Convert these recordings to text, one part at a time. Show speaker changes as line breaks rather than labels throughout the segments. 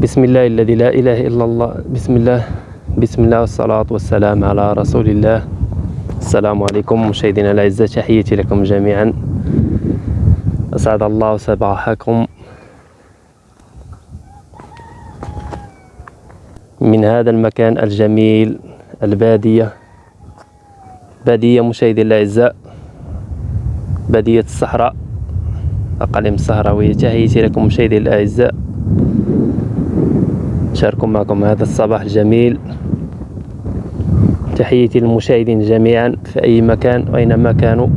بسم الله الذي لا إله إلا الله بسم الله بسم الله والصلاة والسلام على رسول الله السلام عليكم مشاهدينا الأعزاء تحياتي لكم جميعا أسعد الله صباحكم من هذا المكان الجميل البادية بادية مشاهدي الأعزاء بادية الصحراء أقاليم الصحراوية تحياتي لكم مشاهدي الأعزاء شاركوا معكم هذا الصباح الجميل. تحياتي للمشاهدين جميعا في أي مكان أينما كانوا.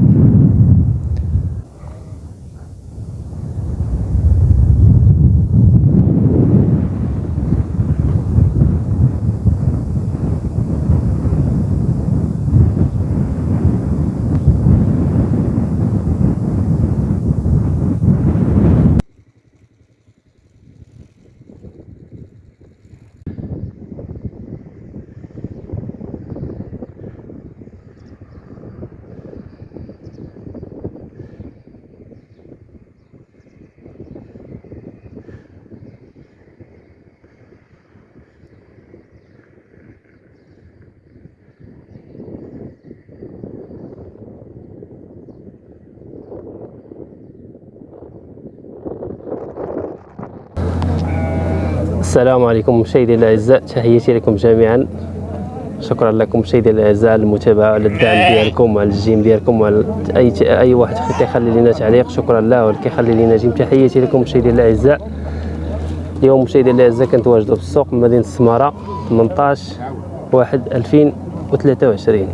السلام عليكم مشاهدي الأعزاء تحياتي لكم جميعا. شكرا لكم مشاهدي الأعزاء على المتابعة وعلى الدعم ديالكم وعلى الجيم ديالكم وعلى أي أي واحد كيخلي لنا تعليق شكرا له واللي كيخلي لنا جيم. تحياتي لكم مشاهدي الأعزاء. اليوم مشاهدي الأعزاء كنتواجدوا في السوق مدينة السمارة 18 1 2023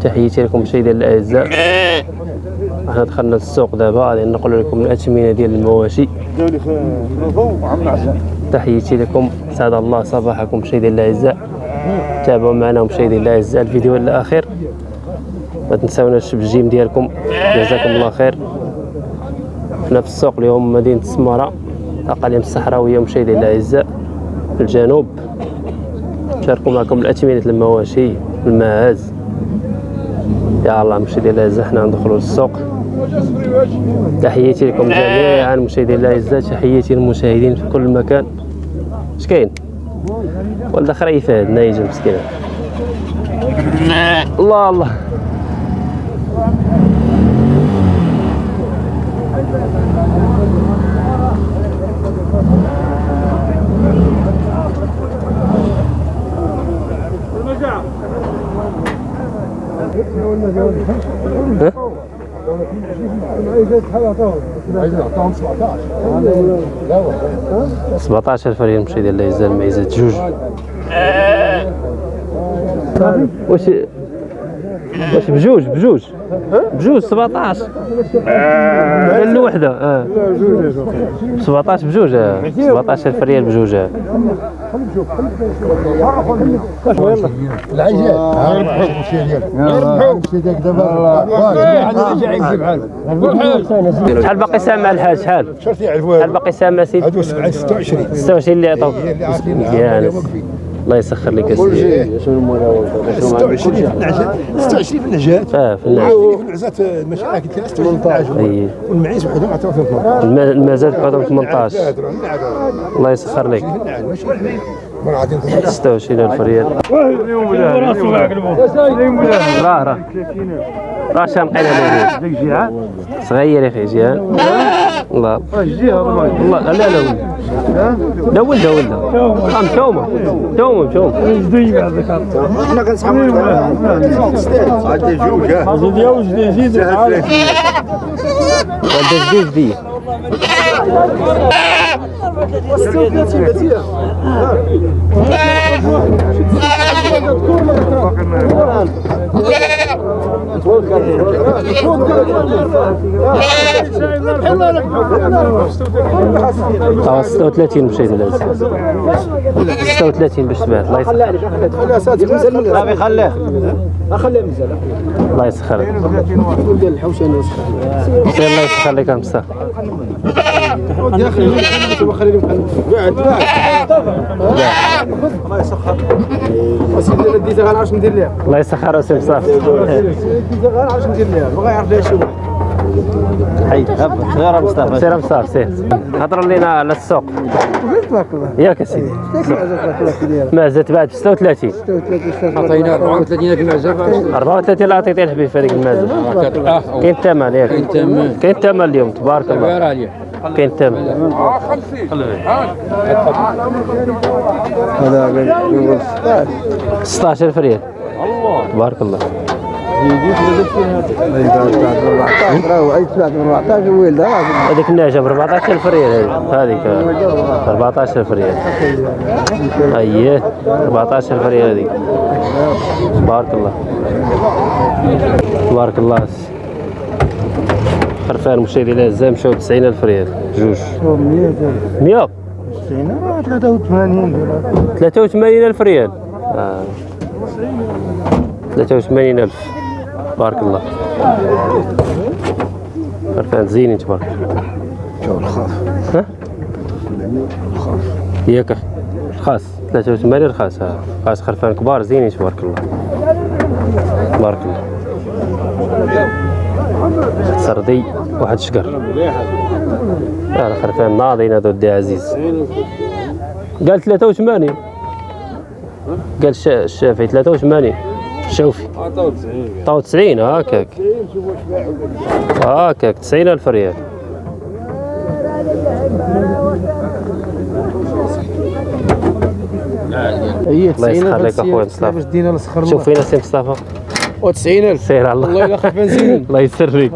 تحياتي لكم مشاهدي الأعزاء. إحنا دخلنا للسوق دابا غادي نقول لكم الاثمنه ديال المواشي. تحياتي لكم. سعد الله صباحكم مشاهدي الاعزاء تابعوا معنا مشاهدي الاعزاء الفيديو الأخير. ما تنساوناش بالجيم ديالكم. جزاكم الله خير. حنا في السوق اليوم مدينة السمارة. اقاليم الصحراويه مشاهدي الاعزاء في الجنوب. شاركوا معكم الاثمنه المواشي الماعز. يا الله مشاهدي الاعزاء حنا ندخلوا للسوق. تحياتي لكم جميعا. مشاهدي الاعزاء تحياتي للمشاهدين في كل مكان. اش كاين؟ ولد خريفه هاد نايجه مسكينه الله الله. ها؟ 17000 ريال مشاهدي الاعزاء المعيزات جوج. واش واش بجوج بجوج. بجوج 17 قال له وحده آه. 17 بجوج آه. 17000 ريال بجوج
العجال ديالك ديالك دابا
شحال باقي سامع الحاج؟ شحال؟ شحال باقي سامع سيدي
هادو 26
26 اللي عطاوك مزيان. الله يسخر لك اسيدي
26 في النعجات 26 في النعجات
آه في
في النعجات ماشي عاكل 26 في النعجات
أي.
والمعيز وحدهم عطاو فيهم 18
الما- المازال بعدهم 18 الله يسخر لك.
ماشي مرة غادي نقول
26000 ريال. راه راه راه شامقين عليه صغير يا أخي جيهان الله. الله لا لا ولد لا ولد ولد آه مشومه مشومه مشومه
عندي جوج
وانت جديد. دي. آه 36 مشيت لازم 36 باش تبعت الله يسخر.
لا بيخليه اخليه مزال
الله يسخر.
ديال الحوشانه
سير الله يسخر لك امسا
يا أخي خلي لي قاعد الله يسخر. وسيدي أنا ديتها غنعرفش ندير ليها
الله يسخر اسم صافي
ديتها غنعرفش ندير ليها بغا يعرف ليها شو حي غير مصطفى
سير مصطفى سير. هضر لنا على السوق.
تبارك الله.
ياك اسيدي معزه بعد ب 36
عطينا 34 في المعزه
34 اللي عطيتي الحبيب في هذيك المعزه كاين الثمن ياك كاين
الثمن.
كاين الثمن اليوم تبارك الله. كاين الثمن.
هذا قال
16000 ريال. تبارك الله. هذيك النعجه ب 14000 ريال هذيك هذيك 14000 ريال. أييه 14000 ريال هذيك. تبارك الله. تبارك الله. خرفان مشاهدي الاعزاء مشاو 90000 ريال. جوج. 100
83
83000 ريال. آه. 83000 تبارك الله. خرفان زينين تبارك الله
شوف الخاف
ها؟ ياك أخي رخاص 83 رخاص ها رخاص خرفان كبار زينين تبارك الله. تبارك الله. سردي واحد شقر. هذا خرفان ناضين هذا ودي عزيز. قال 83 قال الشا- الشافعي 83 الشوفي 93 هكاك. هكاك 90 ألف ريال.
هي
الله يسخر لك أخويا مصطفى. شوف فينا سي مصطفى.
و90000
سير الله.
خف بنزين.
الله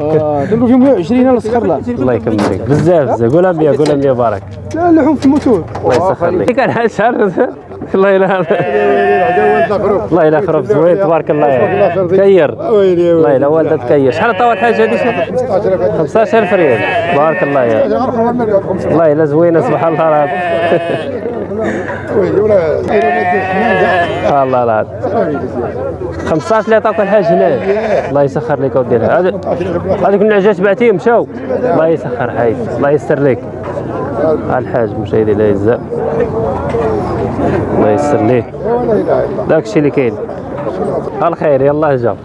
آه دابا فيهم 120 نسخر له.
الله يكملك بزاف بزاف. قولها 100 قولها 100 بارك
لا اللحوم في الموتور.
الله يسخر لك. كان شهر. الله يلا الله يلا خرب زوين تبارك الله. يا كير. الله يلا والده تكير شحال طاول حاجة هذه 15000 ريال. بارك الله يا الله يلا زوينة سبحان الله العظيم. الله العظيم. 15 اللي عطاك الحاج هنا. الله يسخر لك هذا- هذيك النعجات بعتيهم مشاو. الله يسخر حي الله يسر لك. الحاج مشاهدي الاعزاء الله يسر ليه. داك الشيء اللي كاين. الخير يلا جا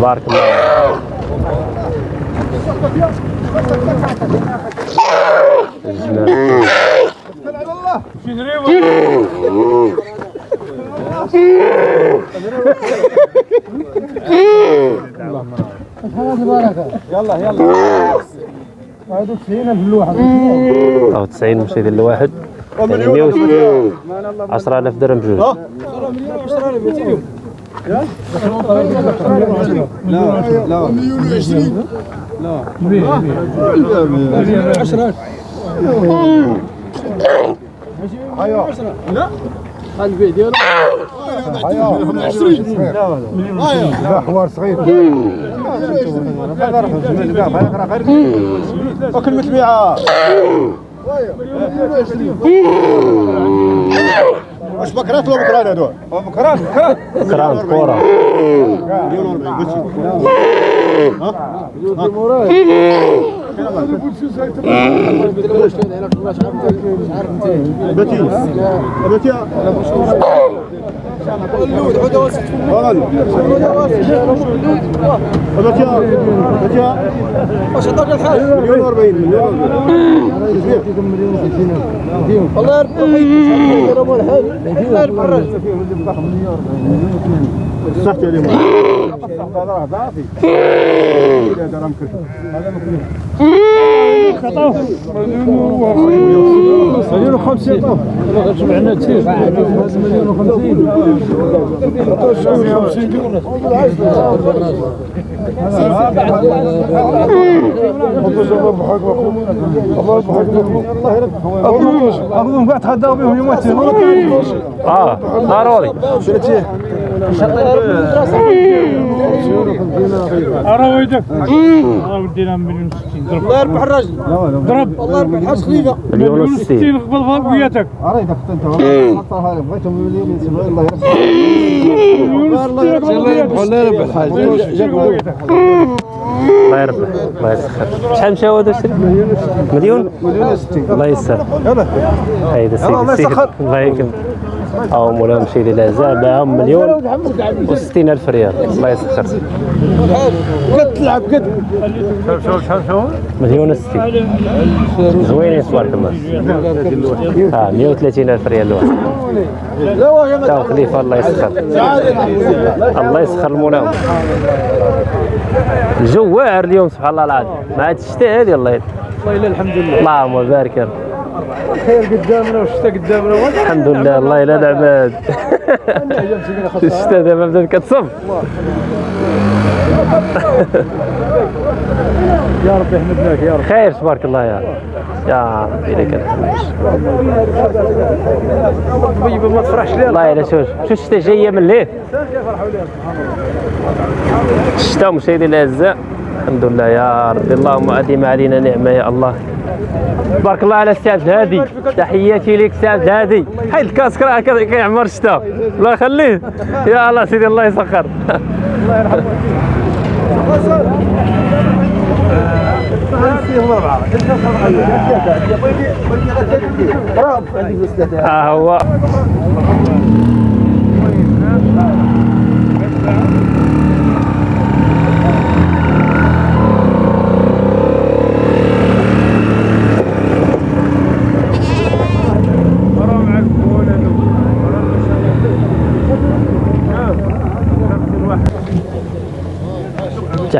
بارك الله الجمال أو 90 مشاهدي الواحد. يعني 160 10000 درهم بجوج
حوار صغير وكلمة بيعة واش بكرات ولا بكرات هذول؟ بكرات بكرات
كران كورة
بتي بتي بتي بتي واش عطاك الحاج؟ مليون و 40 مليون
الله يربح يضربوا الحال الله يربح الراجل
صحتي عليهم هذا مليون وخمسين
جمعنا
آه ضروري
أرى ويدك أرى ودينا مليون وستين ضرب
الله يربح الراجل
ضرب
الله يربح الحاج خليفه
مليون
انت حطها الله
فوقياتك
الله يربح الحاج
الله يربح الله يسخر شحال مشاو هذا الشري؟ مليون؟
مليون وستين
الله يسر
يلا
هيدا سيدي
الله يسخر.
الله أو مولانا مشيدي الأعزاء باعهم مليون و60 ألف ريال. الله يسخر.
قد تلعب قد
مليون و60 زوينين تبارك الله آه 130 ألف ريال الواحد تاو خليفة الله يسخر. الله يسخر المولاهم الجو واعر اليوم سبحان الله العظيم. مع هاد الشتاء هذه الله يد
والله الحمد لله.
اللهم بارك يا رب
خير قدامنا والشتاء قدامنا
الحمد لله الله يلا العباد الشتاء دابا بدات كتصب
يا رب يحمدناك يا رب
خير تبارك الله يا رب يا ربي لك الحمد.
ما تفرحش ليه
والله إلا شوف شوف الشتاء جاية من الليل الشتاء مشاهدي الأعزاء. الحمد لله يا ربي اللهم أديم علينا نعمة يا الله. بارك الله على السي عبد الهادي تحياتي لك عبد الهادي حيد الكاسك راه كي- كيعمر الشتاء الله يخليه. يا الله سيدي الله يسخر. ها هو.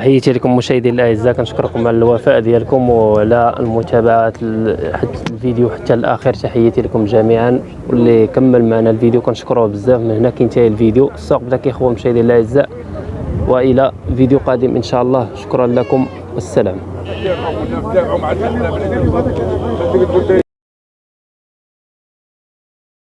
تحياتي لكم مشاهدي الاعزاء كنشكركم على الوفاء ديالكم وعلى المتابعة ال- حتى الفيديو حتى الآخر. تحياتي لكم جميعا. واللي كمل معنا الفيديو كنشكروه بزاف من هنا كينتهي الفيديو. السوق بدا كيخوى مشاهدي الاعزاء وإلى فيديو قادم إن شاء الله. شكرا لكم. والسلام.